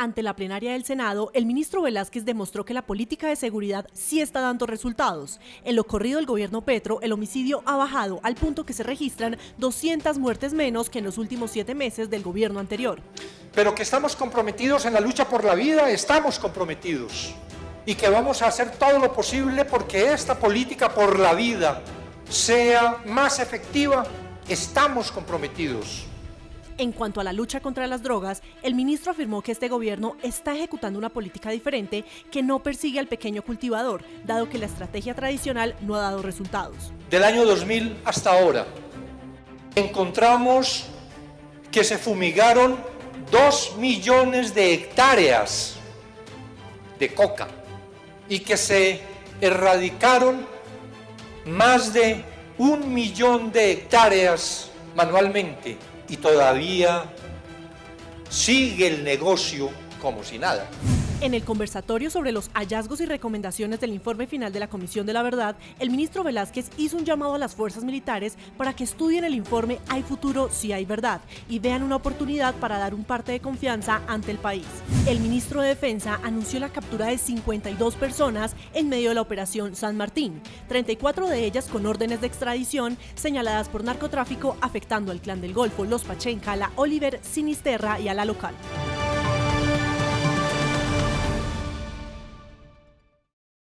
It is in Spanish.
Ante la plenaria del Senado, el ministro Velázquez demostró que la política de seguridad sí está dando resultados. En lo corrido del gobierno Petro, el homicidio ha bajado al punto que se registran 200 muertes menos que en los últimos siete meses del gobierno anterior. Pero que estamos comprometidos en la lucha por la vida, estamos comprometidos. Y que vamos a hacer todo lo posible porque esta política por la vida sea más efectiva, estamos comprometidos. En cuanto a la lucha contra las drogas, el ministro afirmó que este gobierno está ejecutando una política diferente que no persigue al pequeño cultivador, dado que la estrategia tradicional no ha dado resultados. Del año 2000 hasta ahora, encontramos que se fumigaron 2 millones de hectáreas de coca y que se erradicaron más de un millón de hectáreas manualmente y todavía sigue el negocio como si nada. En el conversatorio sobre los hallazgos y recomendaciones del informe final de la Comisión de la Verdad, el ministro Velázquez hizo un llamado a las fuerzas militares para que estudien el informe Hay futuro si hay verdad y vean una oportunidad para dar un parte de confianza ante el país. El ministro de Defensa anunció la captura de 52 personas en medio de la operación San Martín, 34 de ellas con órdenes de extradición señaladas por narcotráfico afectando al clan del Golfo, los Pachenca, la Oliver, Sinisterra y a la local.